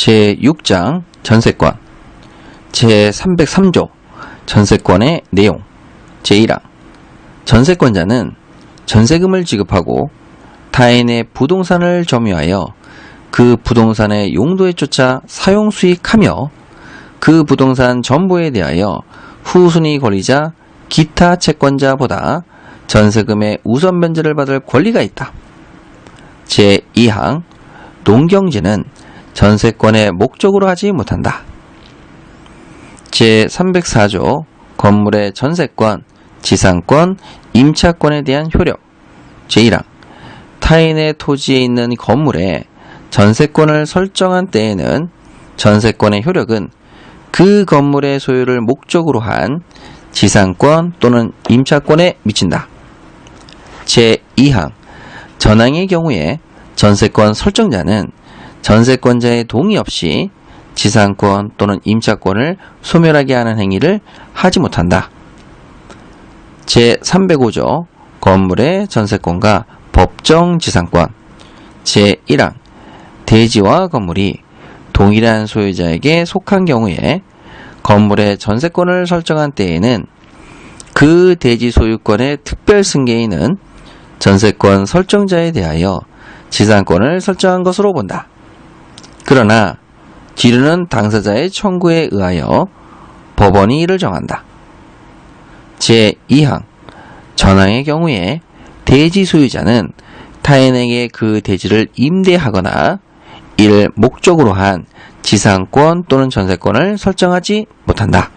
제6장 전세권 제303조 전세권의 내용 제1항 전세권자는 전세금을 지급하고 타인의 부동산을 점유하여 그 부동산의 용도에 쫓아 사용 수익하며 그 부동산 전부에 대하여 후순위 권리자 기타 채권자보다 전세금의 우선 변제를 받을 권리가 있다. 제2항 농경지는 전세권의 목적으로 하지 못한다. 제304조 건물의 전세권, 지상권, 임차권에 대한 효력 제1항 타인의 토지에 있는 건물에 전세권을 설정한 때에는 전세권의 효력은 그 건물의 소유를 목적으로 한 지상권 또는 임차권에 미친다. 제2항 전항의 경우에 전세권 설정자는 전세권자의 동의 없이 지상권 또는 임차권을 소멸하게 하는 행위를 하지 못한다. 제305조 건물의 전세권과 법정 지상권 제1항 대지와 건물이 동일한 소유자에게 속한 경우에 건물의 전세권을 설정한 때에는 그 대지 소유권의 특별 승계인은 전세권 설정자에 대하여 지상권을 설정한 것으로 본다. 그러나 뒤로는 당사자의 청구에 의하여 법원이 이를 정한다. 제2항 전항의 경우에 대지 소유자는 타인에게 그 대지를 임대하거나 이를 목적으로 한 지상권 또는 전세권을 설정하지 못한다.